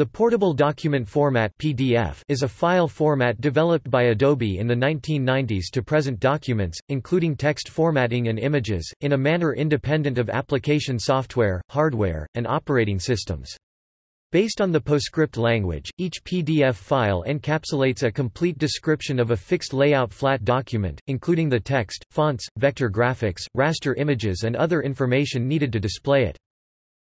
The Portable Document Format (PDF) is a file format developed by Adobe in the 1990s to present documents, including text formatting and images, in a manner independent of application software, hardware, and operating systems. Based on the PostScript language, each PDF file encapsulates a complete description of a fixed layout flat document, including the text, fonts, vector graphics, raster images and other information needed to display it.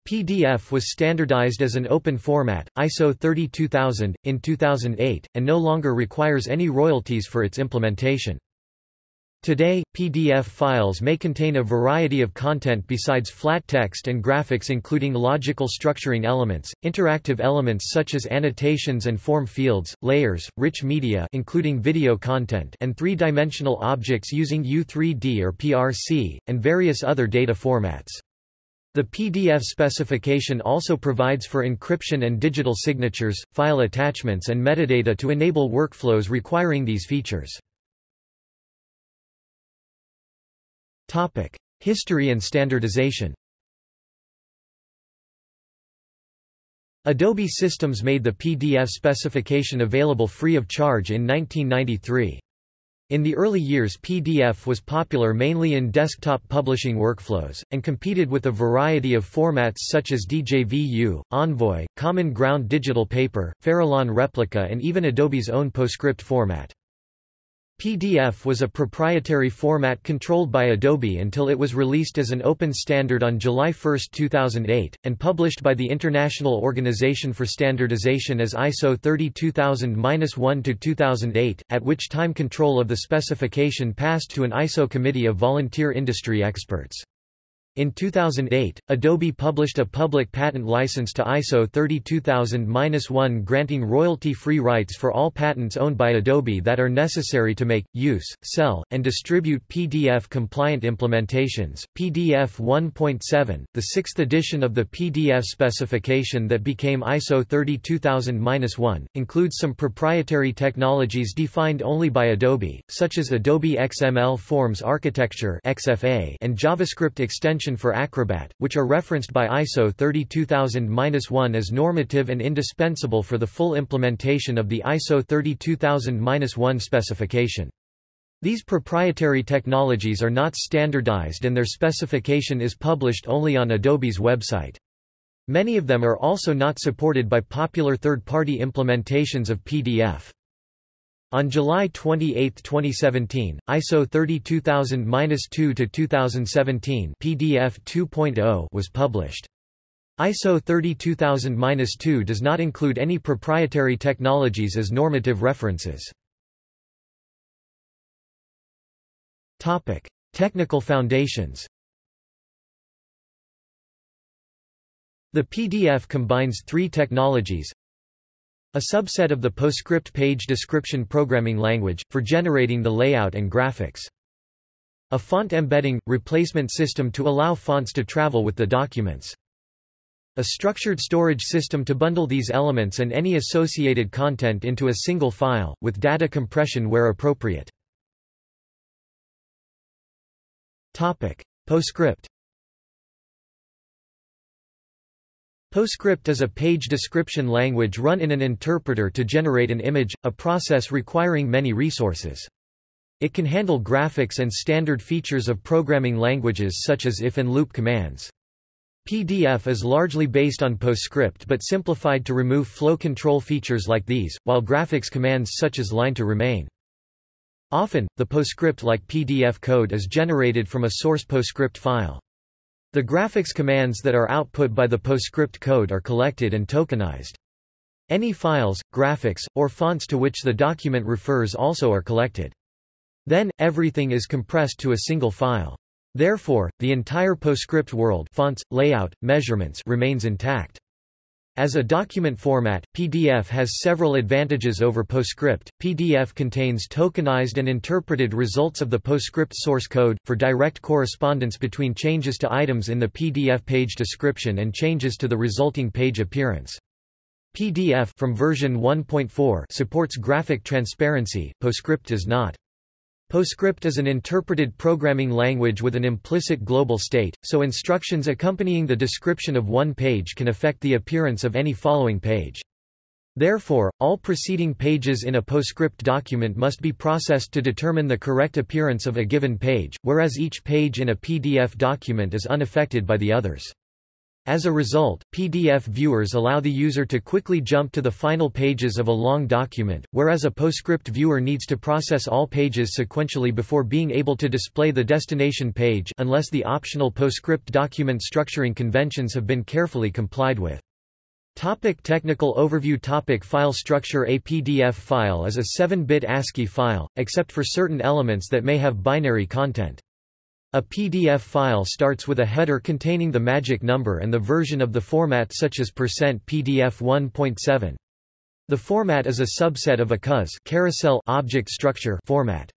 PDF was standardized as an open format, ISO 32000, in 2008, and no longer requires any royalties for its implementation. Today, PDF files may contain a variety of content besides flat text and graphics including logical structuring elements, interactive elements such as annotations and form fields, layers, rich media including video content and three-dimensional objects using U3D or PRC, and various other data formats. The PDF specification also provides for encryption and digital signatures, file attachments and metadata to enable workflows requiring these features. History and standardization Adobe Systems made the PDF specification available free of charge in 1993. In the early years PDF was popular mainly in desktop publishing workflows, and competed with a variety of formats such as DJVU, Envoy, Common Ground Digital Paper, Farallon Replica and even Adobe's own PostScript format. PDF was a proprietary format controlled by Adobe until it was released as an open standard on July 1, 2008, and published by the International Organization for Standardization as ISO 32000-1-2008, at which time control of the specification passed to an ISO committee of volunteer industry experts. In 2008, Adobe published a public patent license to ISO 32000-1 granting royalty-free rights for all patents owned by Adobe that are necessary to make, use, sell, and distribute PDF-compliant implementations. PDF 1.7, the sixth edition of the PDF specification that became ISO 32000-1, includes some proprietary technologies defined only by Adobe, such as Adobe XML Forms Architecture and JavaScript extension for Acrobat, which are referenced by ISO 32000-1 as normative and indispensable for the full implementation of the ISO 32000-1 specification. These proprietary technologies are not standardized and their specification is published only on Adobe's website. Many of them are also not supported by popular third-party implementations of PDF. On July 28, 2017, ISO 32000-2-2017 PDF 2.0 was published. ISO 32000-2 does not include any proprietary technologies as normative references. Topic: Technical foundations. The PDF combines three technologies, a subset of the PostScript page description programming language, for generating the layout and graphics. A font embedding, replacement system to allow fonts to travel with the documents. A structured storage system to bundle these elements and any associated content into a single file, with data compression where appropriate. Topic. PostScript PostScript is a page description language run in an interpreter to generate an image, a process requiring many resources. It can handle graphics and standard features of programming languages such as if and loop commands. PDF is largely based on PostScript but simplified to remove flow control features like these, while graphics commands such as line to remain. Often, the PostScript-like PDF code is generated from a source PostScript file. The graphics commands that are output by the PostScript code are collected and tokenized. Any files, graphics, or fonts to which the document refers also are collected. Then, everything is compressed to a single file. Therefore, the entire PostScript world fonts, layout, measurements remains intact. As a document format, PDF has several advantages over PostScript. PDF contains tokenized and interpreted results of the PostScript source code, for direct correspondence between changes to items in the PDF page description and changes to the resulting page appearance. PDF from version 1.4 supports graphic transparency, PostScript does not. PostScript is an interpreted programming language with an implicit global state, so instructions accompanying the description of one page can affect the appearance of any following page. Therefore, all preceding pages in a PostScript document must be processed to determine the correct appearance of a given page, whereas each page in a PDF document is unaffected by the others. As a result, PDF viewers allow the user to quickly jump to the final pages of a long document, whereas a PostScript viewer needs to process all pages sequentially before being able to display the destination page unless the optional PostScript document structuring conventions have been carefully complied with. Topic technical overview Topic File structure A PDF file is a 7-bit ASCII file, except for certain elements that may have binary content. A PDF file starts with a header containing the magic number and the version of the format such as %PDF 1.7. The format is a subset of a COS carousel object structure format.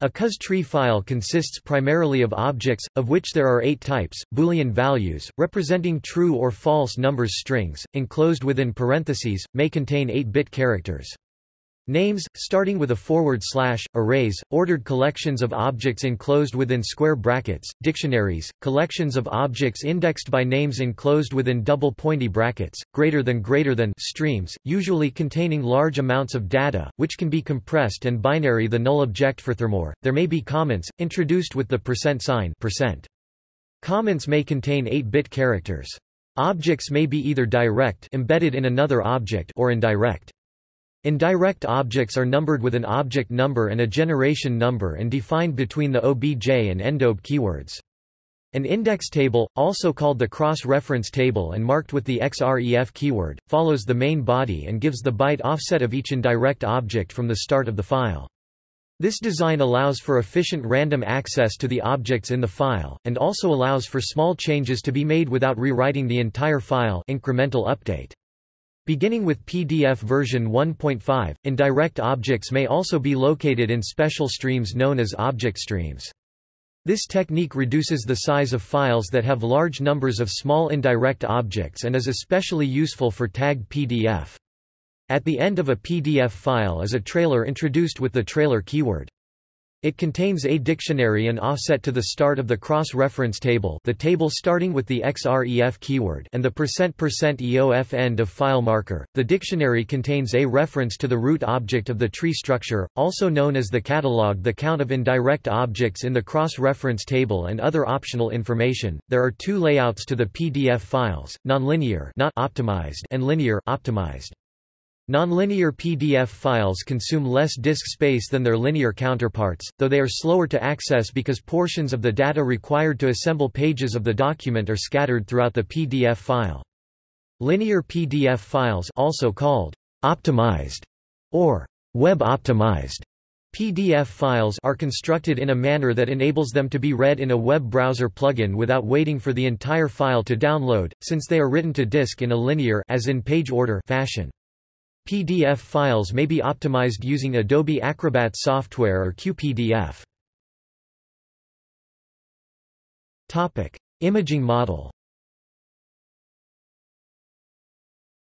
A COS tree file consists primarily of objects, of which there are eight types, Boolean values, representing true or false numbers strings, enclosed within parentheses, may contain 8-bit characters. Names, starting with a forward slash, arrays, ordered collections of objects enclosed within square brackets, dictionaries, collections of objects indexed by names enclosed within double pointy brackets, greater than greater than streams, usually containing large amounts of data, which can be compressed and binary the null object furthermore, there may be comments, introduced with the percent sign percent. Comments may contain 8-bit characters. Objects may be either direct embedded in another object or indirect. Indirect objects are numbered with an object number and a generation number and defined between the obj and endobj keywords. An index table, also called the cross-reference table and marked with the XREF keyword, follows the main body and gives the byte offset of each indirect object from the start of the file. This design allows for efficient random access to the objects in the file, and also allows for small changes to be made without rewriting the entire file incremental update. Beginning with PDF version 1.5, indirect objects may also be located in special streams known as object streams. This technique reduces the size of files that have large numbers of small indirect objects and is especially useful for tagged PDF. At the end of a PDF file is a trailer introduced with the trailer keyword. It contains a dictionary and offset to the start of the cross-reference table the table starting with the XREF keyword and the percent percent %EOF end of file marker. The dictionary contains a reference to the root object of the tree structure, also known as the catalog the count of indirect objects in the cross-reference table and other optional information. There are two layouts to the PDF files, nonlinear not optimized and linear optimized. Nonlinear PDF files consume less disk space than their linear counterparts, though they are slower to access because portions of the data required to assemble pages of the document are scattered throughout the PDF file. Linear PDF files also called optimized or web-optimized PDF files are constructed in a manner that enables them to be read in a web browser plugin without waiting for the entire file to download, since they are written to disk in a linear as in page order fashion. PDF files may be optimized using Adobe Acrobat software or QPDF. Topic: Imaging model.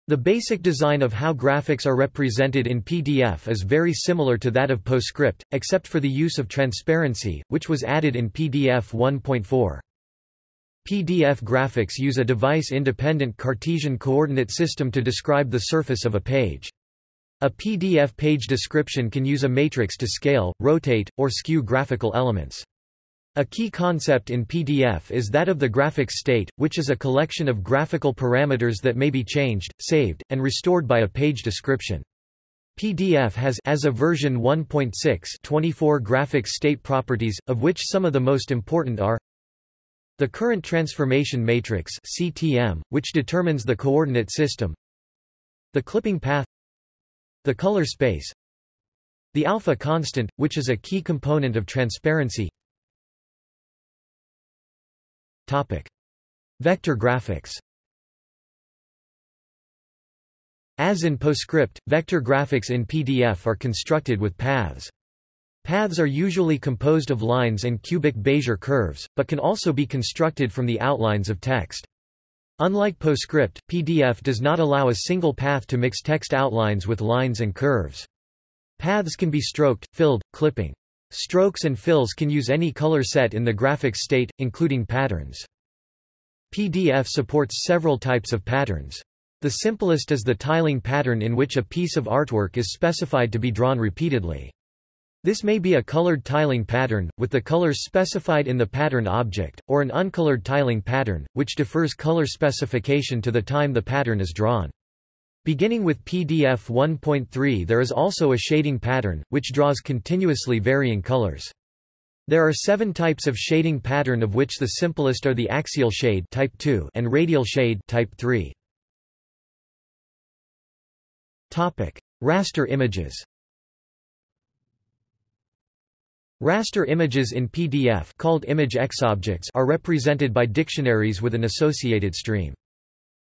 The basic design of how graphics are represented in PDF is very similar to that of PostScript, except for the use of transparency, which was added in PDF 1.4. PDF graphics use a device-independent Cartesian coordinate system to describe the surface of a page. A PDF page description can use a matrix to scale, rotate, or skew graphical elements. A key concept in PDF is that of the graphics state, which is a collection of graphical parameters that may be changed, saved, and restored by a page description. PDF has as of version 1.6 24 graphics state properties, of which some of the most important are the current transformation matrix CTM, which determines the coordinate system. The clipping path. The color space. The alpha constant, which is a key component of transparency. Topic: Vector graphics. As in PostScript, vector graphics in PDF are constructed with paths. Paths are usually composed of lines and cubic Bezier curves, but can also be constructed from the outlines of text. Unlike PostScript, PDF does not allow a single path to mix text outlines with lines and curves. Paths can be stroked, filled, clipping. Strokes and fills can use any color set in the graphics state, including patterns. PDF supports several types of patterns. The simplest is the tiling pattern in which a piece of artwork is specified to be drawn repeatedly. This may be a colored tiling pattern, with the colors specified in the pattern object, or an uncolored tiling pattern, which defers color specification to the time the pattern is drawn. Beginning with PDF 1.3 there is also a shading pattern, which draws continuously varying colors. There are seven types of shading pattern of which the simplest are the axial shade type 2 and radial shade type 3. Topic: Raster images. Raster images in PDF called image XObjects are represented by dictionaries with an associated stream.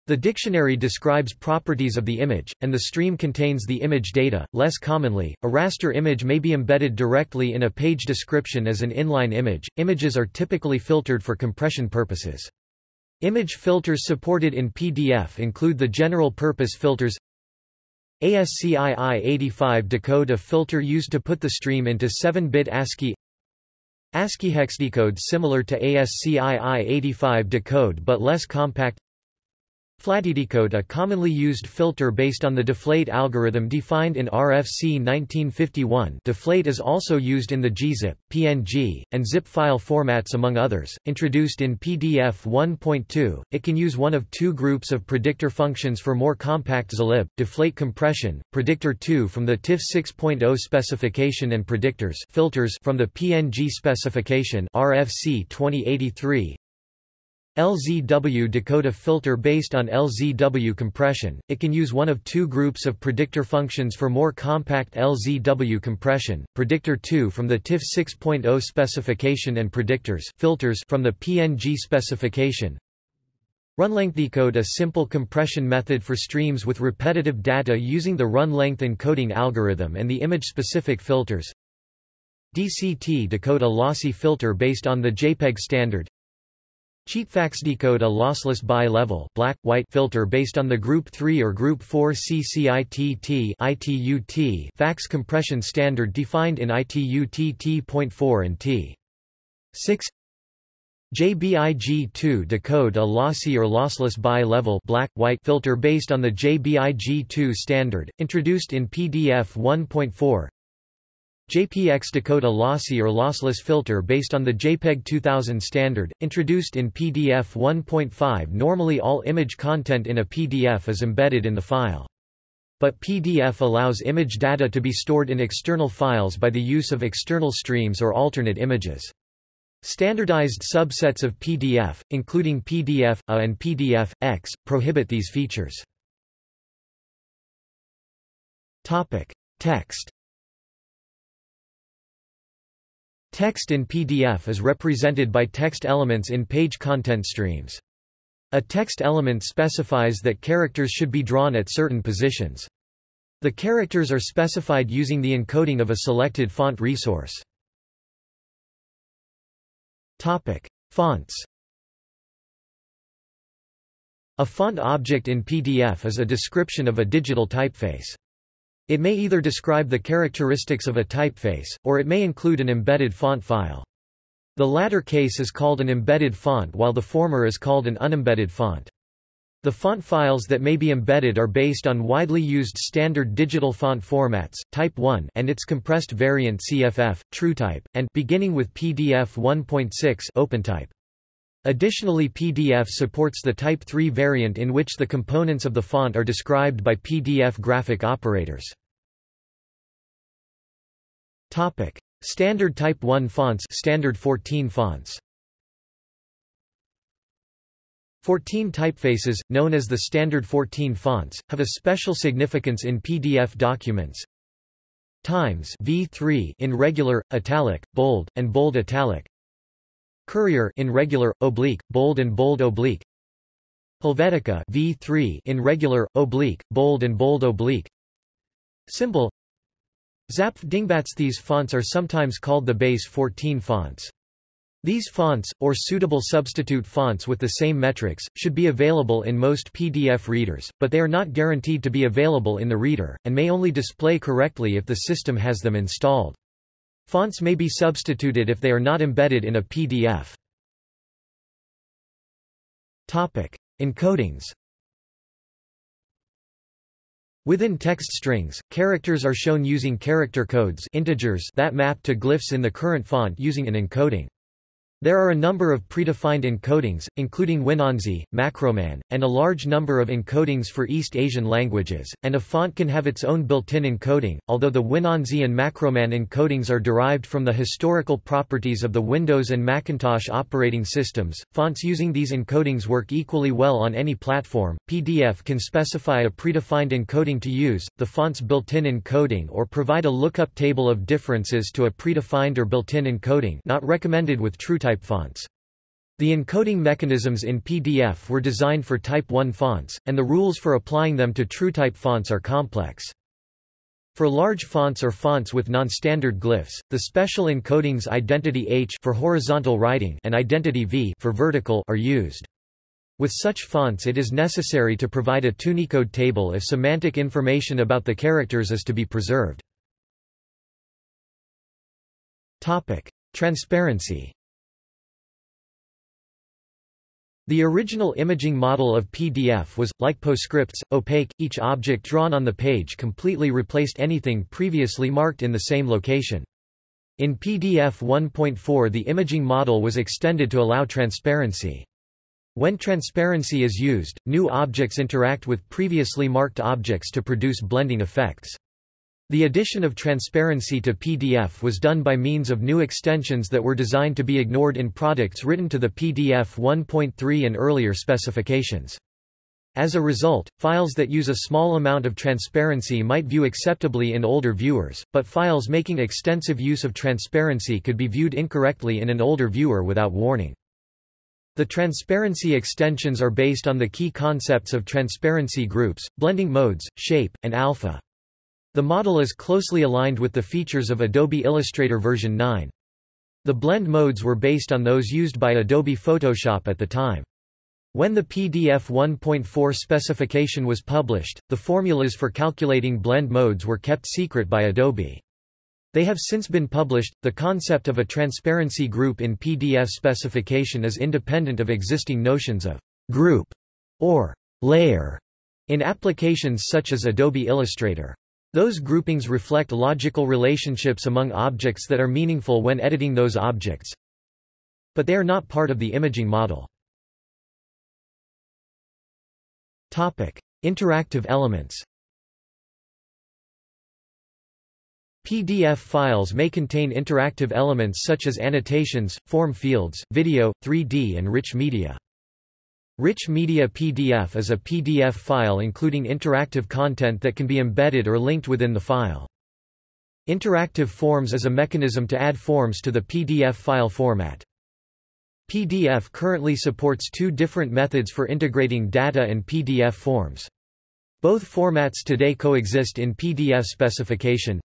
The dictionary describes properties of the image, and the stream contains the image data. Less commonly, a raster image may be embedded directly in a page description as an inline image. Images are typically filtered for compression purposes. Image filters supported in PDF include the general purpose filters ASCII-85 decode a filter used to put the stream into 7-bit ASCII. ASCII hexdecode similar to ASCII-85 decode but less compact FlateDecode a commonly used filter based on the deflate algorithm defined in RFC 1951 deflate is also used in the gzip, PNG, and zip file formats among others. Introduced in PDF 1.2, it can use one of two groups of predictor functions for more compact zlib, deflate compression, predictor 2 from the TIFF 6.0 specification and predictors filters from the PNG specification RFC 2083, LZW decode a filter based on LZW compression. It can use one of two groups of predictor functions for more compact LZW compression, predictor 2 from the TIFF 6.0 specification and predictors filters from the PNG specification. Run-length decode a simple compression method for streams with repetitive data using the run-length encoding algorithm and the image-specific filters. DCT decode a lossy filter based on the JPEG standard. Decode a lossless bi-level black, white filter based on the Group 3 or Group 4 CCITT ITUT fax compression standard defined in ITUT T.4 and T. 6 JBIG2 decode a lossy or lossless bi-level black, white filter based on the JBIG2 standard, introduced in PDF 1.4 JPX decode a lossy or lossless filter based on the JPEG 2000 standard, introduced in PDF 1.5 Normally all image content in a PDF is embedded in the file. But PDF allows image data to be stored in external files by the use of external streams or alternate images. Standardized subsets of PDF, including PDF-A and PDF-X, prohibit these features. Topic. Text Text in PDF is represented by text elements in page content streams. A text element specifies that characters should be drawn at certain positions. The characters are specified using the encoding of a selected font resource. Topic: Fonts. A font object in PDF is a description of a digital typeface. It may either describe the characteristics of a typeface, or it may include an embedded font file. The latter case is called an embedded font while the former is called an unembedded font. The font files that may be embedded are based on widely used standard digital font formats, Type 1 and its compressed variant CFF, TrueType, and beginning with PDF 1.6 OpenType. Additionally PDF supports the Type 3 variant in which the components of the font are described by PDF graphic operators. Topic: Standard Type 1 fonts Standard 14 fonts 14 typefaces, known as the standard 14 fonts, have a special significance in PDF documents. Times V3 in regular, italic, bold, and bold italic. Courier in regular, oblique, bold and bold oblique. Helvetica V3 in regular, oblique, bold and bold oblique. Symbol Zapf Dingbats These fonts are sometimes called the base 14 fonts. These fonts, or suitable substitute fonts with the same metrics, should be available in most PDF readers, but they are not guaranteed to be available in the reader, and may only display correctly if the system has them installed. Fonts may be substituted if they are not embedded in a PDF. Topic. Encodings Within text strings, characters are shown using character codes integers that map to glyphs in the current font using an encoding. There are a number of predefined encodings, including WinAnsi, Macroman, and a large number of encodings for East Asian languages, and a font can have its own built-in encoding, although the WinAnsi and Macroman encodings are derived from the historical properties of the Windows and Macintosh operating systems. Fonts using these encodings work equally well on any platform. PDF can specify a predefined encoding to use, the font's built-in encoding or provide a lookup table of differences to a predefined or built-in encoding not recommended with TrueType type fonts. The encoding mechanisms in PDF were designed for Type 1 fonts, and the rules for applying them to TrueType fonts are complex. For large fonts or fonts with non-standard glyphs, the special encodings Identity H for horizontal writing and Identity V for vertical are used. With such fonts it is necessary to provide a ToUnicode table if semantic information about the characters is to be preserved. Topic: Transparency The original imaging model of PDF was, like PostScript's, opaque, each object drawn on the page completely replaced anything previously marked in the same location. In PDF 1.4 the imaging model was extended to allow transparency. When transparency is used, new objects interact with previously marked objects to produce blending effects. The addition of transparency to PDF was done by means of new extensions that were designed to be ignored in products written to the PDF 1.3 and earlier specifications. As a result, files that use a small amount of transparency might view acceptably in older viewers, but files making extensive use of transparency could be viewed incorrectly in an older viewer without warning. The transparency extensions are based on the key concepts of transparency groups, blending modes, shape, and alpha. The model is closely aligned with the features of Adobe Illustrator version 9. The blend modes were based on those used by Adobe Photoshop at the time. When the PDF 1.4 specification was published, the formulas for calculating blend modes were kept secret by Adobe. They have since been published. The concept of a transparency group in PDF specification is independent of existing notions of group or layer in applications such as Adobe Illustrator. Those groupings reflect logical relationships among objects that are meaningful when editing those objects. But they are not part of the imaging model. Topic: Interactive elements. PDF files may contain interactive elements such as annotations, form fields, video, 3D and rich media. Rich Media PDF is a PDF file including interactive content that can be embedded or linked within the file. Interactive Forms is a mechanism to add forms to the PDF file format. PDF currently supports two different methods for integrating data and PDF forms. Both formats today coexist in PDF specification.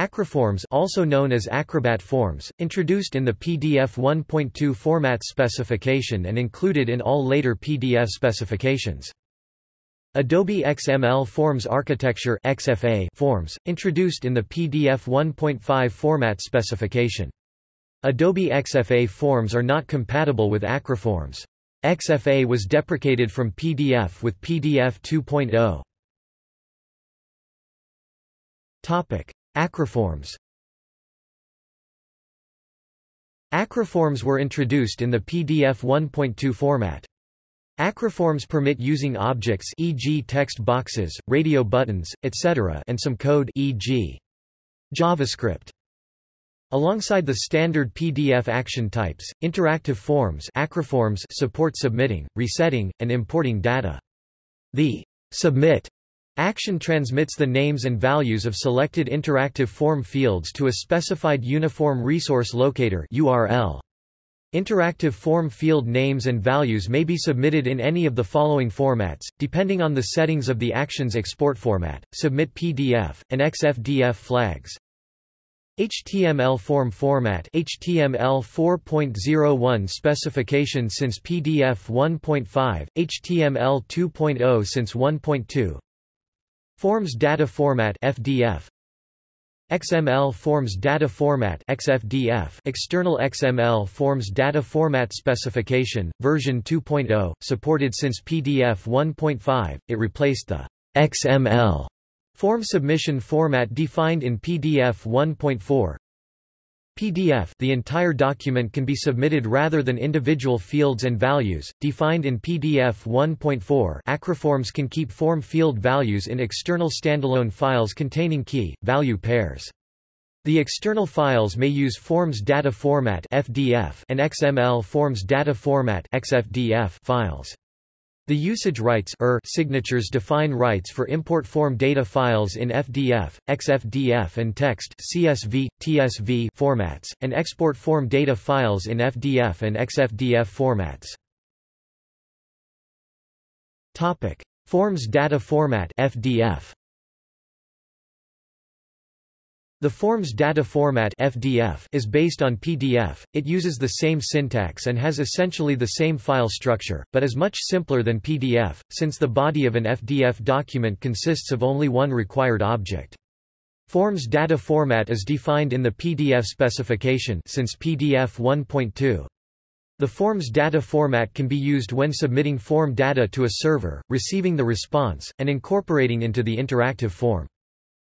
Acroforms also known as Acrobat forms, introduced in the PDF 1.2 format specification and included in all later PDF specifications. Adobe XML Forms Architecture XFA forms, introduced in the PDF 1.5 format specification. Adobe XFA forms are not compatible with Acroforms. XFA was deprecated from PDF with PDF 2.0. Topic: Acroforms Acroforms were introduced in the PDF 1.2 format. Acroforms permit using objects e.g. text boxes, radio buttons, etc. and some code e.g. JavaScript. Alongside the standard PDF action types, interactive forms acroforms support submitting, resetting, and importing data. The submit Action transmits the names and values of selected interactive form fields to a specified Uniform Resource Locator URL. Interactive form field names and values may be submitted in any of the following formats, depending on the settings of the action's export format, submit PDF, and XFDF flags. HTML form format HTML 4.01 specification since PDF 1.5, HTML 2.0 since 1.2 Forms Data Format FDF XML Forms Data Format XFDF External XML Forms Data Format Specification, version 2.0, supported since PDF 1.5, it replaced the XML form submission format defined in PDF 1.4 PDF the entire document can be submitted rather than individual fields and values, defined in PDF 1.4 Acroforms can keep form field values in external standalone files containing key, value pairs. The external files may use Forms Data Format FDF and XML Forms Data Format XFDF files. The usage rights er signatures define rights for import form data files in FDF, XFDF and text CSV, TSV formats, and export form data files in FDF and XFDF formats. Topic: Forms data format FDF. The Forms data format FDF is based on PDF, it uses the same syntax and has essentially the same file structure, but is much simpler than PDF, since the body of an FDF document consists of only one required object. Forms data format is defined in the PDF specification since PDF 1.2. The Forms data format can be used when submitting form data to a server, receiving the response, and incorporating into the interactive form.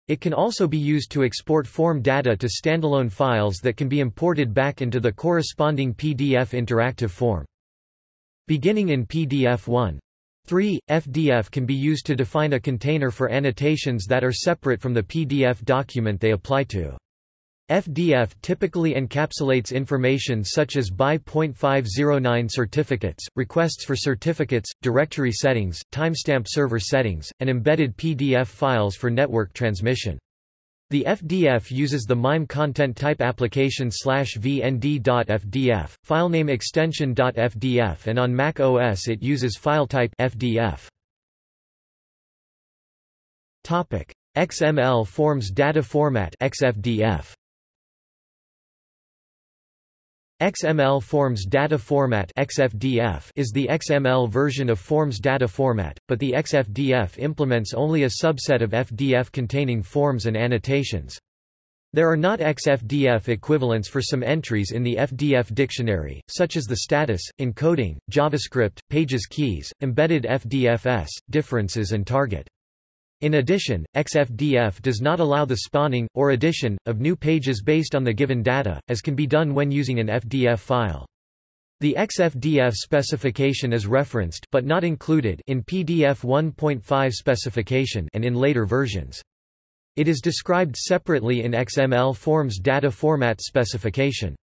It can also be used to export form data to standalone files that can be imported back into the corresponding PDF interactive form. Beginning in PDF 1. 3. FDF can be used to define a container for annotations that are separate from the PDF document they apply to. FDF typically encapsulates information such as BY.509 certificates, requests for certificates, directory settings, timestamp server settings, and embedded PDF files for network transmission. The FDF uses the MIME content type application slash vnd.fdf, filename extension.fdf and on Mac OS it uses file type FDF. XML Forms Data Format XFDF XML Forms Data Format XFDF is the XML version of Forms Data Format, but the XFDF implements only a subset of FDF containing forms and annotations. There are not XFDF equivalents for some entries in the FDF dictionary, such as the status, encoding, JavaScript, pages keys, embedded FDFS, differences and target. In addition, XFDF does not allow the spawning, or addition, of new pages based on the given data, as can be done when using an FDF file. The XFDF specification is referenced but not included in PDF 1.5 specification and in later versions. It is described separately in XML Forms data format specification.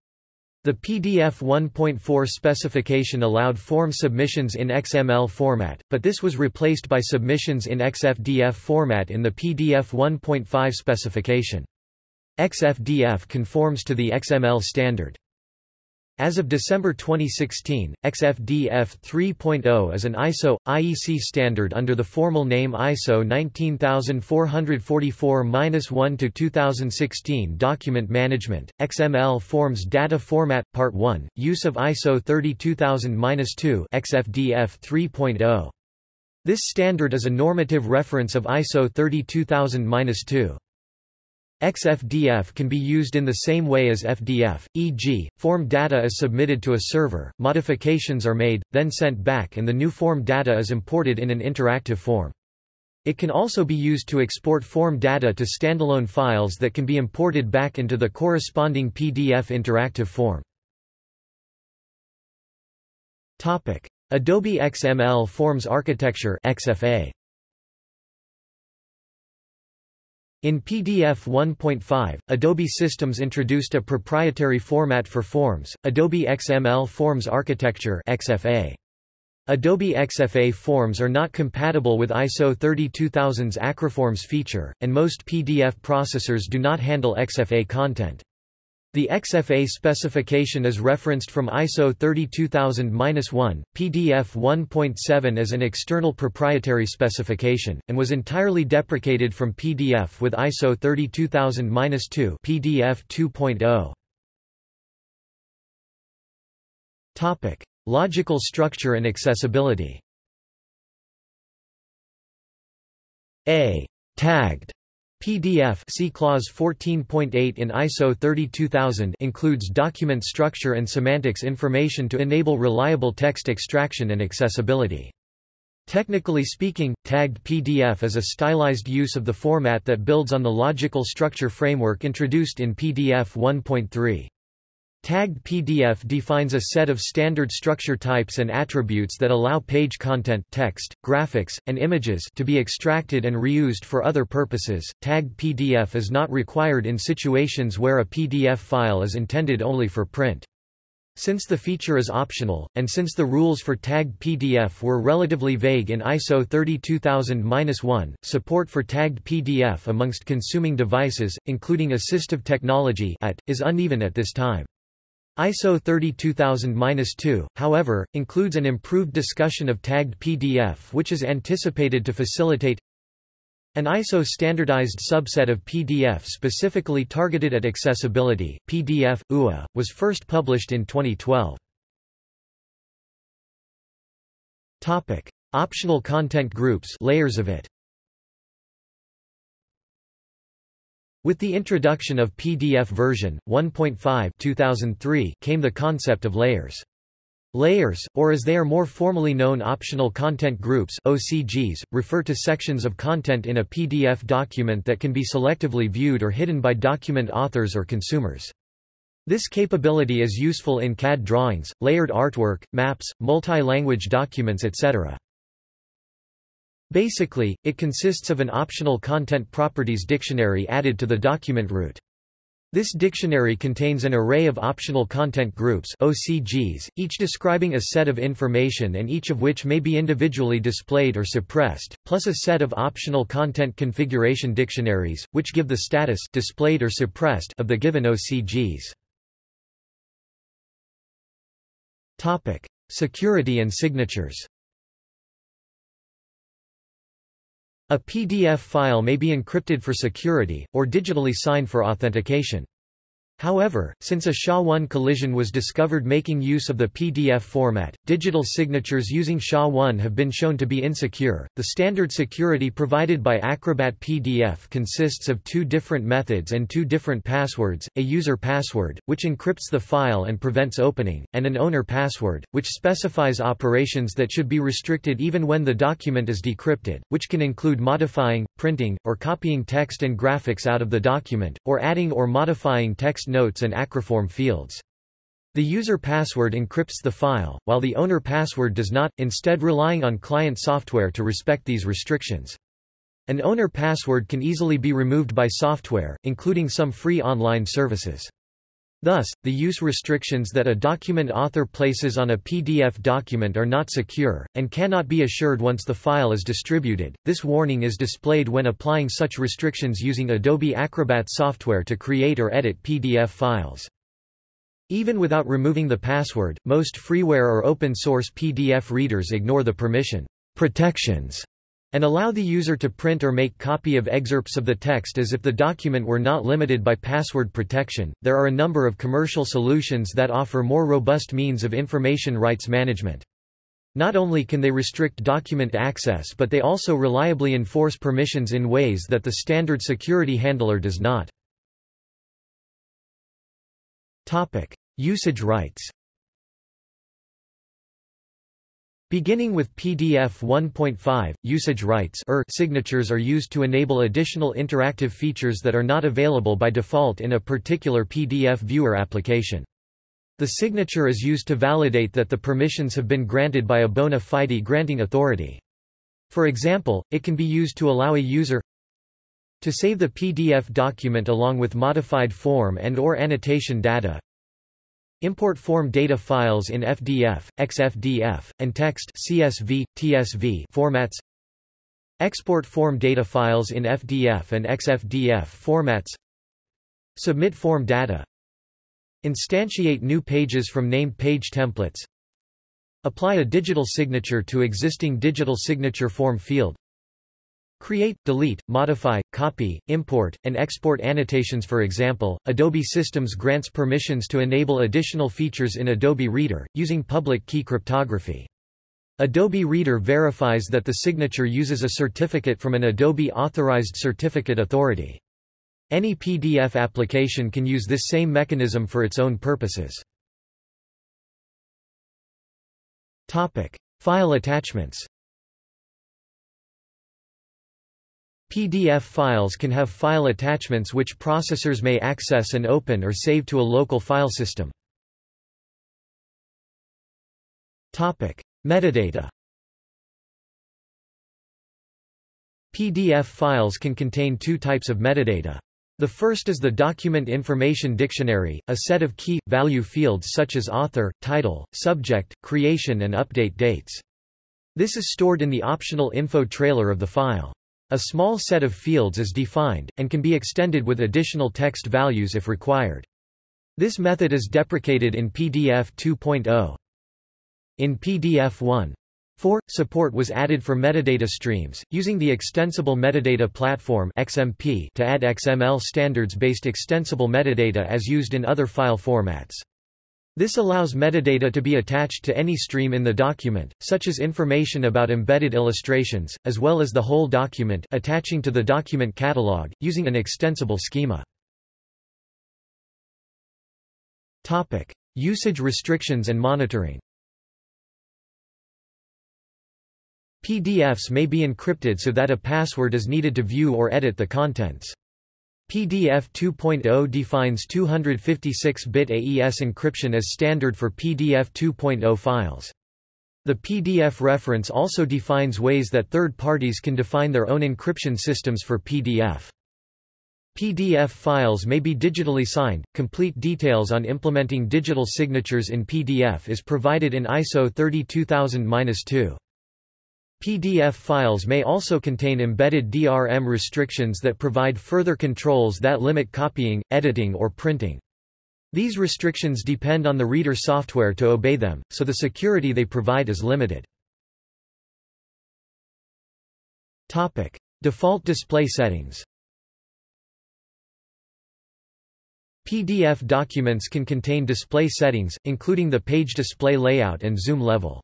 The PDF 1.4 specification allowed form submissions in XML format, but this was replaced by submissions in XFDF format in the PDF 1.5 specification. XFDF conforms to the XML standard. As of December 2016, XFDF 3.0 is an ISO IEC standard under the formal name ISO 19444-1-2016 Document Management. XML Forms Data Format Part 1 Use of ISO 32000-2 XFDF 3.0 This standard is a normative reference of ISO 32000-2 XFDF can be used in the same way as FDF, e.g., form data is submitted to a server, modifications are made, then sent back and the new form data is imported in an interactive form. It can also be used to export form data to standalone files that can be imported back into the corresponding PDF interactive form. Adobe XML Forms Architecture XFA In PDF 1.5, Adobe Systems introduced a proprietary format for forms, Adobe XML Forms Architecture XFA. Adobe XFA forms are not compatible with ISO 32000's Acroforms feature, and most PDF processors do not handle XFA content. The XFA specification is referenced from ISO 32000-1, PDF 1.7 as an external proprietary specification, and was entirely deprecated from PDF with ISO 32000-2 PDF 2.0. Topic: Logical structure and accessibility. A tagged PDF see clause 14.8 in ISO 32000 includes document structure and semantics information to enable reliable text extraction and accessibility. Technically speaking, tagged PDF is a stylized use of the format that builds on the logical structure framework introduced in PDF 1.3. Tagged PDF defines a set of standard structure types and attributes that allow page content text, graphics, and images to be extracted and reused for other purposes. Tagged PDF is not required in situations where a PDF file is intended only for print. Since the feature is optional, and since the rules for tagged PDF were relatively vague in ISO 32000-1, support for tagged PDF amongst consuming devices, including assistive technology AT, is uneven at this time. ISO 32000-2, however, includes an improved discussion of tagged PDF which is anticipated to facilitate an ISO standardized subset of PDF specifically targeted at accessibility, PDF, UA, was first published in 2012. Topic. Optional content groups layers of it. With the introduction of PDF version 1.5 2003 came the concept of layers. Layers, or as they are more formally known optional content groups OCGs, refer to sections of content in a PDF document that can be selectively viewed or hidden by document authors or consumers. This capability is useful in CAD drawings, layered artwork, maps, multi-language documents etc. Basically, it consists of an optional content properties dictionary added to the document root. This dictionary contains an array of optional content groups OCGs, each describing a set of information and each of which may be individually displayed or suppressed, plus a set of optional content configuration dictionaries, which give the status displayed or suppressed of the given OCGs. Topic: Security and signatures. A PDF file may be encrypted for security, or digitally signed for authentication. However, since a SHA-1 collision was discovered making use of the PDF format, digital signatures using SHA-1 have been shown to be insecure. The standard security provided by Acrobat PDF consists of two different methods and two different passwords, a user password, which encrypts the file and prevents opening, and an owner password, which specifies operations that should be restricted even when the document is decrypted, which can include modifying, printing, or copying text and graphics out of the document, or adding or modifying text notes and acroform fields. The user password encrypts the file, while the owner password does not, instead relying on client software to respect these restrictions. An owner password can easily be removed by software, including some free online services. Thus, the use restrictions that a document author places on a PDF document are not secure, and cannot be assured once the file is distributed. This warning is displayed when applying such restrictions using Adobe Acrobat software to create or edit PDF files. Even without removing the password, most freeware or open-source PDF readers ignore the permission protections and allow the user to print or make copy of excerpts of the text as if the document were not limited by password protection. There are a number of commercial solutions that offer more robust means of information rights management. Not only can they restrict document access but they also reliably enforce permissions in ways that the standard security handler does not. Topic: Usage rights. Beginning with PDF 1.5, usage rights er signatures are used to enable additional interactive features that are not available by default in a particular PDF viewer application. The signature is used to validate that the permissions have been granted by a bona fide granting authority. For example, it can be used to allow a user to save the PDF document along with modified form and or annotation data, Import form data files in FDF, XFDF, and text CSV, TSV formats. Export form data files in FDF and XFDF formats. Submit form data. Instantiate new pages from named page templates. Apply a digital signature to existing digital signature form field. Create, delete, modify, copy, import, and export annotations For example, Adobe Systems grants permissions to enable additional features in Adobe Reader, using public key cryptography. Adobe Reader verifies that the signature uses a certificate from an Adobe Authorized Certificate Authority. Any PDF application can use this same mechanism for its own purposes. Topic. File attachments PDF files can have file attachments which processors may access and open or save to a local file system. Topic: Metadata. PDF files can contain two types of metadata. The first is the Document Information Dictionary, a set of key, value fields such as author, title, subject, creation and update dates. This is stored in the optional info trailer of the file. A small set of fields is defined, and can be extended with additional text values if required. This method is deprecated in PDF 2.0. In PDF 1.4, support was added for metadata streams, using the Extensible Metadata Platform XMP to add XML standards-based extensible metadata as used in other file formats. This allows metadata to be attached to any stream in the document, such as information about embedded illustrations, as well as the whole document attaching to the document catalog, using an extensible schema. Topic. Usage restrictions and monitoring PDFs may be encrypted so that a password is needed to view or edit the contents. PDF 2.0 defines 256-bit AES encryption as standard for PDF 2.0 files. The PDF reference also defines ways that third parties can define their own encryption systems for PDF. PDF files may be digitally signed. Complete details on implementing digital signatures in PDF is provided in ISO 32000-2. PDF files may also contain embedded DRM restrictions that provide further controls that limit copying, editing or printing. These restrictions depend on the reader software to obey them, so the security they provide is limited. Topic. Default display settings PDF documents can contain display settings, including the page display layout and zoom level.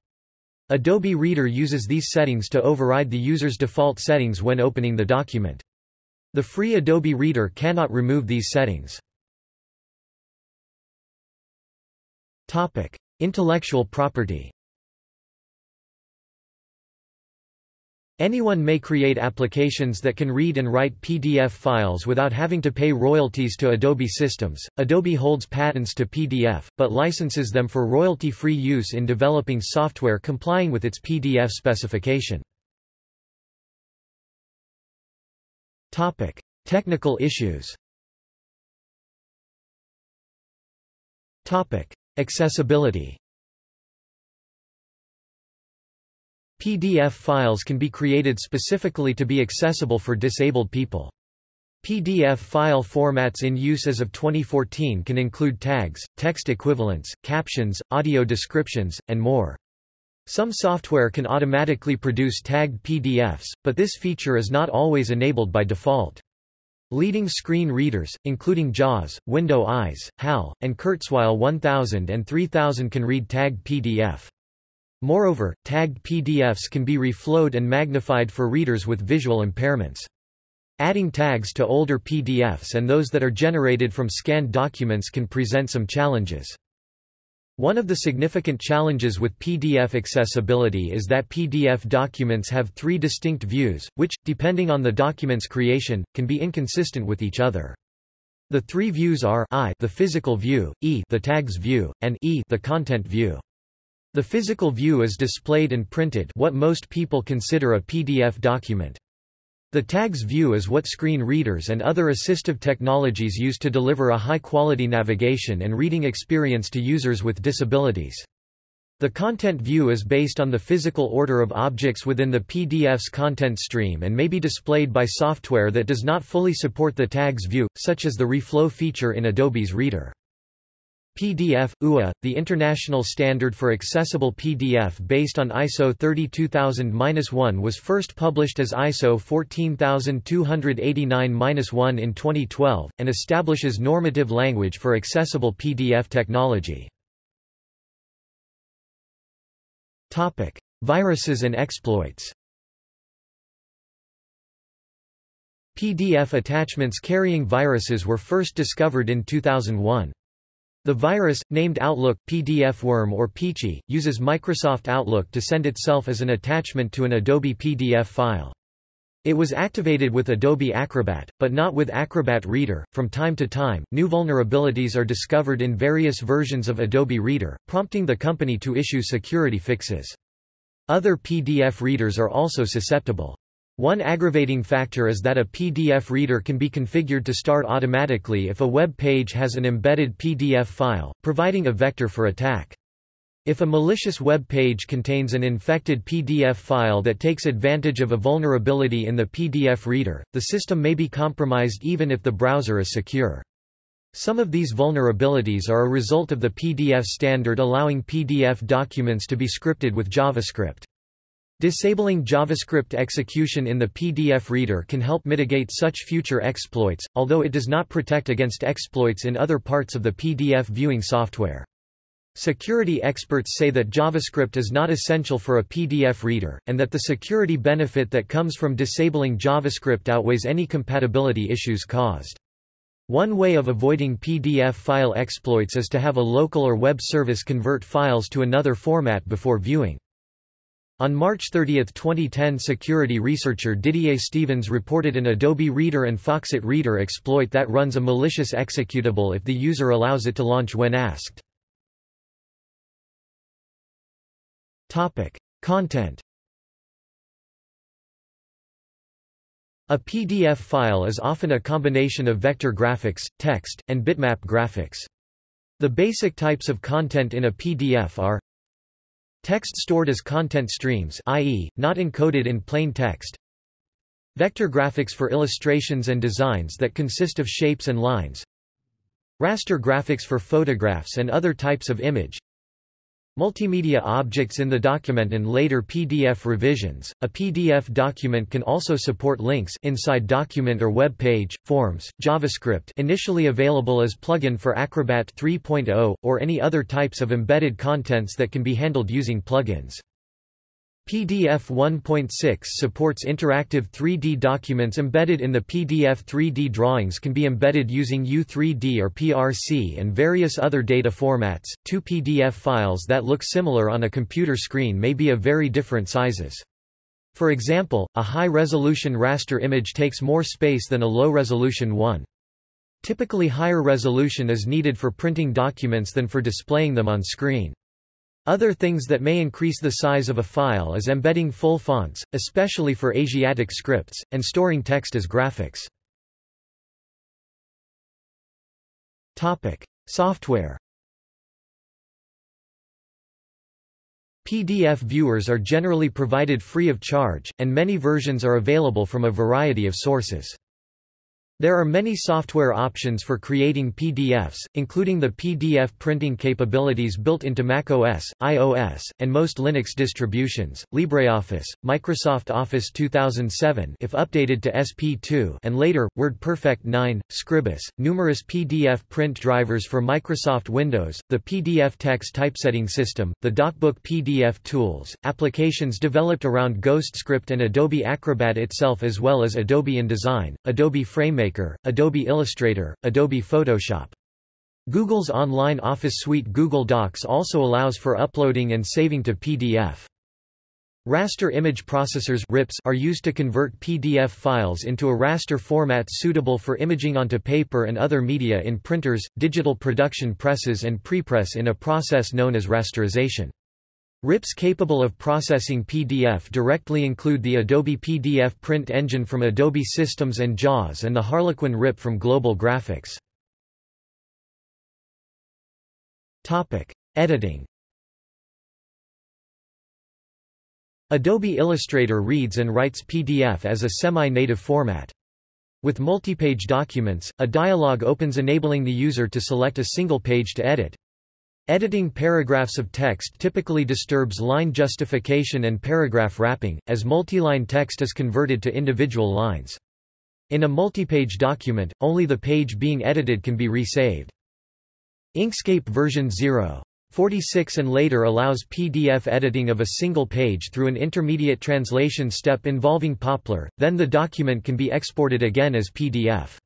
Adobe Reader uses these settings to override the user's default settings when opening the document. The free Adobe Reader cannot remove these settings. Topic: Intellectual property. Anyone may create applications that can read and write PDF files without having to pay royalties to Adobe systems. Adobe holds patents to PDF, but licenses them for royalty-free use in developing software complying with its PDF specification. Topic: Technical issues. Topic: Accessibility. PDF files can be created specifically to be accessible for disabled people. PDF file formats in use as of 2014 can include tags, text equivalents, captions, audio descriptions, and more. Some software can automatically produce tagged PDFs, but this feature is not always enabled by default. Leading screen readers, including JAWS, Window Eyes, HAL, and Kurzweil 1000 and 3000 can read tagged PDF. Moreover, tagged PDFs can be reflowed and magnified for readers with visual impairments. Adding tags to older PDFs and those that are generated from scanned documents can present some challenges. One of the significant challenges with PDF accessibility is that PDF documents have three distinct views, which, depending on the document's creation, can be inconsistent with each other. The three views are I the physical view, E the tags view, and E the content view. The physical view is displayed and printed what most people consider a PDF document. The tags view is what screen readers and other assistive technologies use to deliver a high-quality navigation and reading experience to users with disabilities. The content view is based on the physical order of objects within the PDF's content stream and may be displayed by software that does not fully support the tags view, such as the reflow feature in Adobe's Reader. PDF, UA, the international standard for accessible PDF based on ISO 32000-1 was first published as ISO 14289-1 in 2012, and establishes normative language for accessible PDF technology. Topic. Viruses and exploits PDF attachments carrying viruses were first discovered in 2001. The virus, named Outlook, PDF Worm or Peachy, uses Microsoft Outlook to send itself as an attachment to an Adobe PDF file. It was activated with Adobe Acrobat, but not with Acrobat Reader. From time to time, new vulnerabilities are discovered in various versions of Adobe Reader, prompting the company to issue security fixes. Other PDF readers are also susceptible. One aggravating factor is that a PDF reader can be configured to start automatically if a web page has an embedded PDF file, providing a vector for attack. If a malicious web page contains an infected PDF file that takes advantage of a vulnerability in the PDF reader, the system may be compromised even if the browser is secure. Some of these vulnerabilities are a result of the PDF standard allowing PDF documents to be scripted with JavaScript. Disabling JavaScript execution in the PDF reader can help mitigate such future exploits, although it does not protect against exploits in other parts of the PDF viewing software. Security experts say that JavaScript is not essential for a PDF reader, and that the security benefit that comes from disabling JavaScript outweighs any compatibility issues caused. One way of avoiding PDF file exploits is to have a local or web service convert files to another format before viewing. On March 30, 2010 security researcher Didier Stevens reported an Adobe Reader and Foxit Reader exploit that runs a malicious executable if the user allows it to launch when asked. Topic. Content A PDF file is often a combination of vector graphics, text, and bitmap graphics. The basic types of content in a PDF are Text stored as content streams i.e., not encoded in plain text. Vector graphics for illustrations and designs that consist of shapes and lines. Raster graphics for photographs and other types of image Multimedia objects in the document and later PDF revisions. A PDF document can also support links inside document or web page, forms, JavaScript initially available as plugin for Acrobat 3.0, or any other types of embedded contents that can be handled using plugins. PDF 1.6 supports interactive 3D documents embedded in the PDF 3D drawings can be embedded using U3D or PRC and various other data formats. Two PDF files that look similar on a computer screen may be of very different sizes. For example, a high-resolution raster image takes more space than a low-resolution one. Typically higher resolution is needed for printing documents than for displaying them on screen. Other things that may increase the size of a file is embedding full fonts, especially for Asiatic scripts, and storing text as graphics. Topic: Software. PDF viewers are generally provided free of charge, and many versions are available from a variety of sources. There are many software options for creating PDFs, including the PDF printing capabilities built into macOS, iOS, and most Linux distributions, LibreOffice, Microsoft Office 2007 if updated to SP2 and later, WordPerfect 9, Scribus, numerous PDF print drivers for Microsoft Windows, the pdfTeX typesetting system, the DocBook PDF tools, applications developed around GhostScript and Adobe Acrobat itself as well as Adobe InDesign, Adobe FrameMaker Maker, Adobe Illustrator, Adobe Photoshop. Google's online Office suite Google Docs also allows for uploading and saving to PDF. Raster image processors RIPs are used to convert PDF files into a raster format suitable for imaging onto paper and other media in printers, digital production presses and prepress in a process known as rasterization. RIPs capable of processing PDF directly include the Adobe PDF print engine from Adobe Systems and JAWS and the Harlequin RIP from Global Graphics. Topic: Editing. Adobe Illustrator reads and writes PDF as a semi-native format. With multi-page documents, a dialog opens enabling the user to select a single page to edit. Editing paragraphs of text typically disturbs line justification and paragraph wrapping, as multiline text is converted to individual lines. In a multi-page document, only the page being edited can be resaved. Inkscape version 0. 46 and later allows PDF editing of a single page through an intermediate translation step involving Poppler, then the document can be exported again as PDF.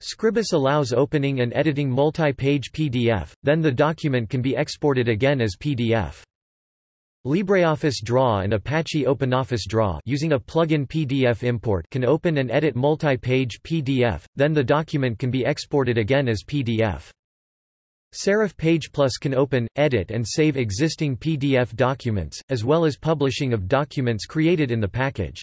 Scribus allows opening and editing multi-page PDF, then the document can be exported again as PDF. LibreOffice Draw and Apache OpenOffice Draw using a plug-in PDF import can open and edit multi-page PDF, then the document can be exported again as PDF. Serif Page Plus can open, edit and save existing PDF documents, as well as publishing of documents created in the package.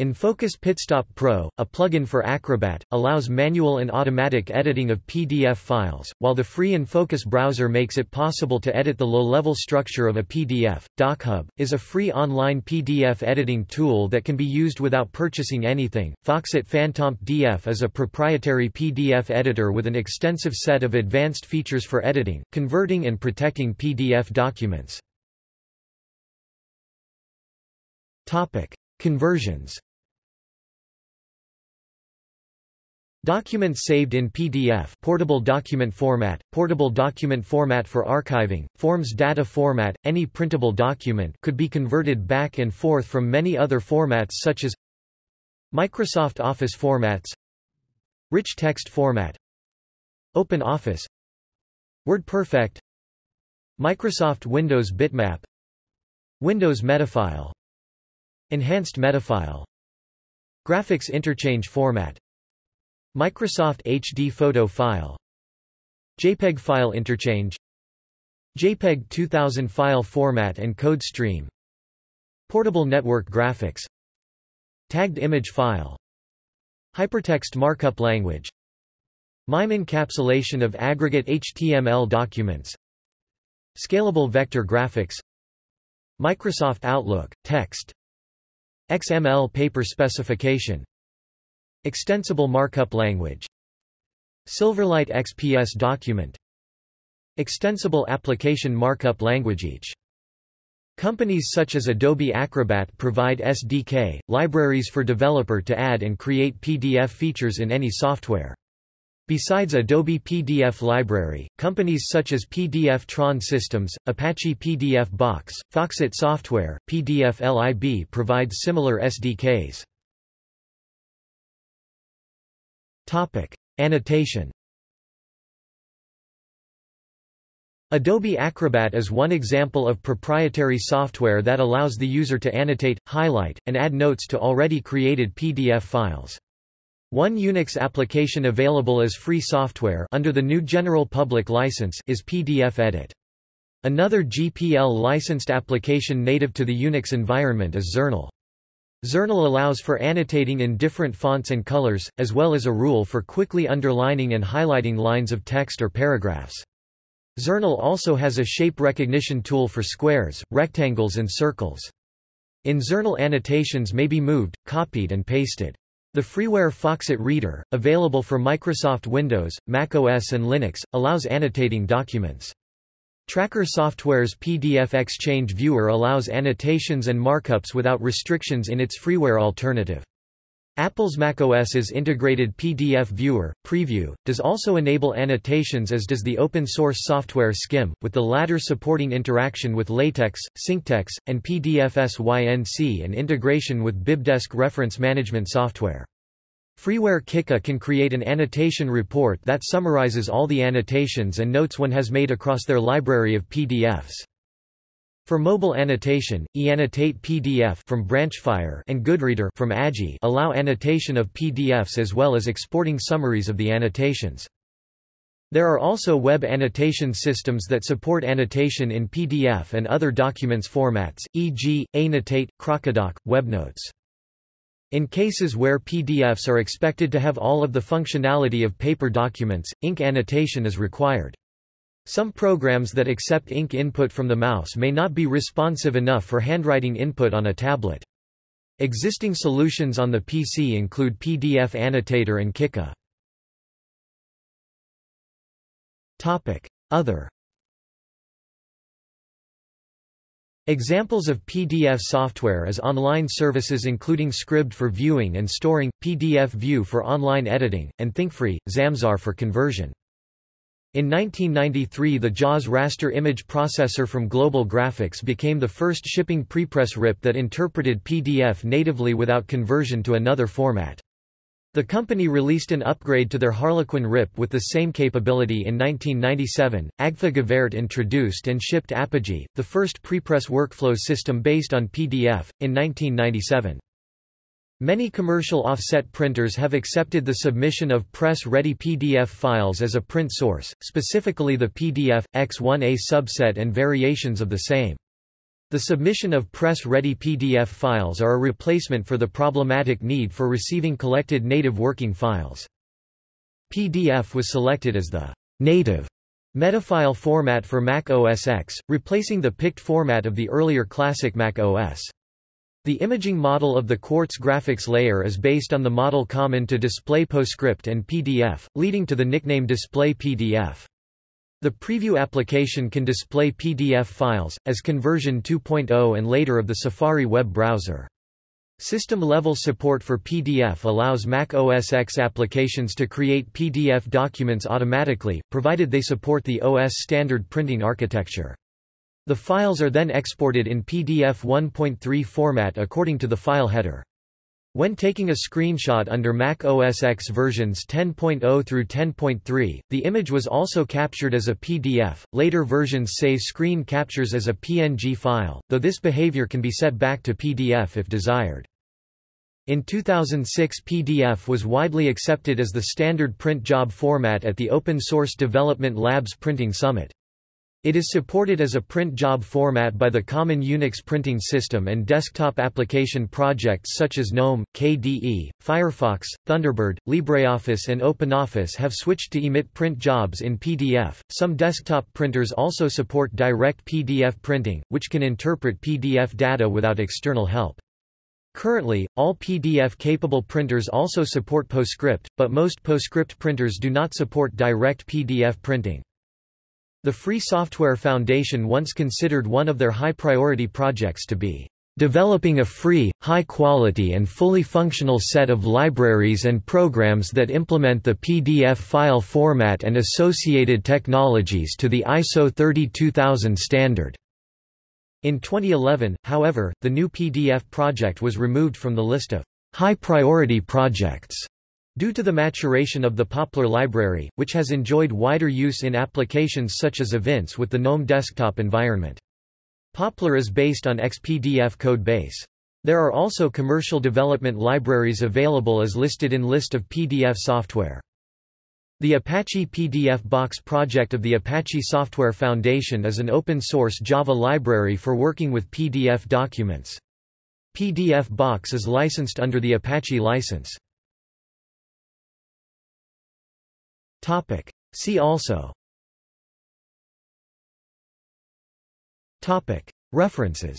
Enfocus Pitstop Pro, a plugin for Acrobat, allows manual and automatic editing of PDF files, while the free Enfocus browser makes it possible to edit the low-level structure of a PDF. DocHub is a free online PDF editing tool that can be used without purchasing anything. Foxit PhantomPDF is a proprietary PDF editor with an extensive set of advanced features for editing, converting and protecting PDF documents. Topic: Conversions. Documents saved in PDF portable document format, portable document format for archiving, forms data format, any printable document could be converted back and forth from many other formats such as Microsoft Office formats Rich text format Open Office WordPerfect Microsoft Windows Bitmap Windows Metafile Enhanced Metafile Graphics Interchange Format. Microsoft HD Photo File. JPEG File Interchange. JPEG 2000 File Format and Code Stream. Portable Network Graphics. Tagged Image File. Hypertext Markup Language. MIME encapsulation of aggregate HTML documents. Scalable Vector Graphics. Microsoft Outlook, text XML paper specification. Extensible markup language. Silverlight XPS document. Extensible application markup language Each. Companies such as Adobe Acrobat provide SDK, libraries for developer to add and create PDF features in any software. Besides Adobe PDF Library, companies such as PDFTron Systems, Apache PDFBox, Foxit Software, PDFlib provide similar SDKs. Topic: Annotation. Adobe Acrobat is one example of proprietary software that allows the user to annotate, highlight, and add notes to already created PDF files. One Unix application available as free software under the GNU General Public License is PDF-Edit. Another GPL-licensed application native to the Unix environment is Xournal. Xournal allows for annotating in different fonts and colors, as well as a rule for quickly underlining and highlighting lines of text or paragraphs. Xournal also has a shape recognition tool for squares, rectangles and circles. In Xournal annotations may be moved, copied and pasted. The freeware Foxit Reader, available for Microsoft Windows, Mac OS and Linux, allows annotating documents. Tracker Software's PDF-XChange Viewer allows annotations and markups without restrictions in its freeware alternative. Apple's macOS's integrated PDF Viewer, Preview, does also enable annotations as does the open-source software Skim, with the latter supporting interaction with LaTeX, SyncTeX, and PDFSync and integration with BibDesk reference management software. Freeware Qiqqa can create an annotation report that summarizes all the annotations and notes one has made across their library of PDFs. For mobile annotation, iAnnotate PDF from Branchfire and Goodreader from Agi allow annotation of PDFs as well as exporting summaries of the annotations. There are also web annotation systems that support annotation in PDF and other documents formats, e.g., Anotate, Crocodoc, WebNotes. In cases where PDFs are expected to have all of the functionality of paper documents, ink annotation is required. Some programs that accept ink input from the mouse may not be responsive enough for handwriting input on a tablet. Existing solutions on the PC include PDF Annotator and Qiqqa. Other Examples of PDF software is online services including Scribd for viewing and storing, Pdfvue for online editing, and ThinkFree, Zamzar for conversion. In 1993 the JAWS raster image processor from Global Graphics became the first shipping prepress RIP that interpreted PDF natively without conversion to another format. The company released an upgrade to their Harlequin RIP with the same capability in 1997. Agfa Gevaert introduced and shipped Apogee, the first prepress workflow system based on PDF, in 1997. Many commercial offset printers have accepted the submission of press-ready PDF files as a print source, specifically the PDF, X1A subset and variations of the same. The submission of press-ready PDF files are a replacement for the problematic need for receiving collected native working files. PDF was selected as the native metafile format for Mac OS X, replacing the PICT format of the earlier classic Mac OS. The imaging model of the Quartz graphics layer is based on the model common to Display PostScript and PDF, leading to the nickname Display PDF. The preview application can display PDF files, as conversion 2.0 and later of the Safari web browser. System-level support for PDF allows Mac OS X applications to create PDF documents automatically, provided they support the OS standard printing architecture. The files are then exported in PDF 1.3 format according to the file header. When taking a screenshot under Mac OS X versions 10.0 through 10.3, the image was also captured as a PDF. Later versions save screen captures as a PNG file, though this behavior can be set back to PDF if desired. In 2006 PDF was widely accepted as the standard print job format at the Open Source Development Labs Printing Summit. It is supported as a print job format by the Common Unix Printing System and desktop application projects such as GNOME, KDE, Firefox, Thunderbird, LibreOffice, and OpenOffice have switched to emit print jobs in PDF. Some desktop printers also support direct PDF printing, which can interpret PDF data without external help. Currently, all PDF-capable printers also support PostScript, but most PostScript printers do not support direct PDF printing. The Free Software Foundation once considered one of their high-priority projects to be developing a free, high-quality and fully functional set of libraries and programs that implement the PDF file format and associated technologies to the ISO 32000 standard. In 2011, however, the GNU PDF project was removed from the list of high-priority projects. Due to the maturation of the Poppler library, which has enjoyed wider use in applications such as Evince with the GNOME desktop environment. Poppler is based on XPDF code base. There are also commercial development libraries available as listed in List of PDF software. The Apache PDFBox project of the Apache Software Foundation is an open-source Java library for working with PDF documents. PDFBox is licensed under the Apache license. Topic. See also Topic. References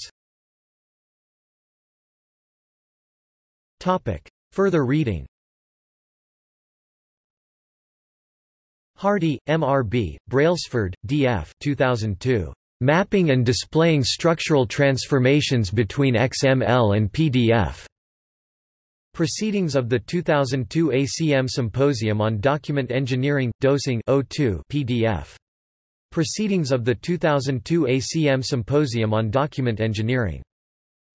Topic. Further reading Hardy, M.R.B., Brailsford, D.F. 2002. Mapping and Displaying Structural Transformations Between XML and PDF. Proceedings of the 2002 ACM Symposium on Document Engineering, DocEng 02 PDF. Proceedings of the 2002 ACM Symposium on Document Engineering.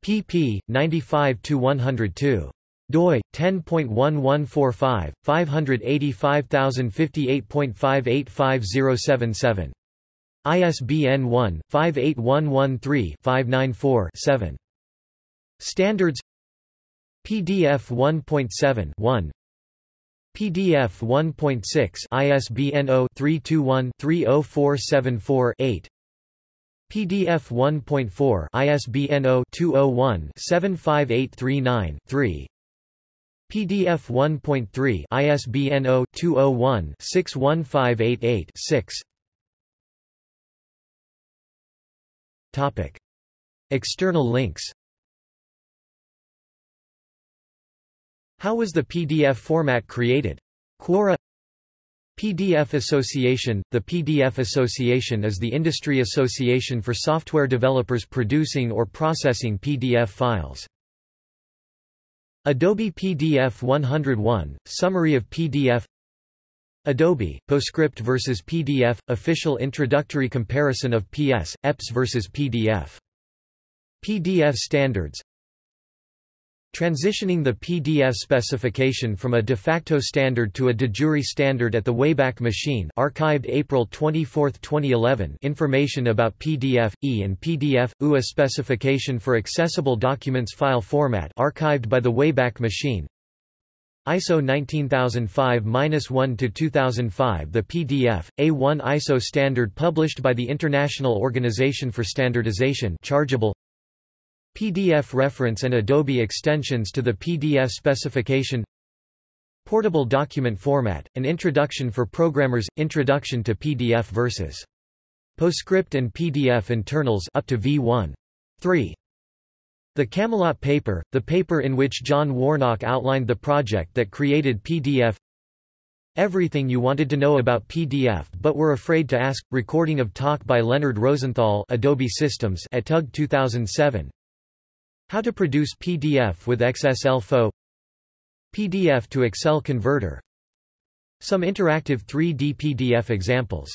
pp. 95-102 doi 10.1145 585058.585077 ISBN 1-58113-594-7 Standards PDF 1.7 1 PDF 1.6 ISBN 0-321-30474-8 PDF 1.4 ISBN 0-201-75839-3 PDF 1.3 ISBN 0-201-61588-6 Topic. External links How was the PDF format created? Quora PDF Association The PDF Association is the industry association for software developers producing or processing PDF files. Adobe PDF 101, Summary of PDF Adobe, PostScript vs PDF, Official Introductory Comparison of PS, EPS vs PDF. PDF Standards Transitioning the PDF specification from a de facto standard to a de jure standard at the Wayback Machine archived April 24, 2011 information about PDF, E and PDF, UA specification for accessible documents file format archived by the Wayback Machine. ISO 19005-1-2005 The PDF, A1 ISO standard published by the International Organization for Standardization chargeable PDF reference and Adobe extensions to the PDF specification. Portable document format, an introduction for programmers, introduction to PDF versus PostScript and PDF internals up to V1. 3. The Camelot paper, the paper in which John Warnock outlined the project that created PDF Everything you wanted to know about PDF but were afraid to ask, recording of talk by Leonard Rosenthal Adobe Systems at TUG 2007 how to produce PDF with XSL-FO PDF to Excel converter. Some interactive 3D PDF examples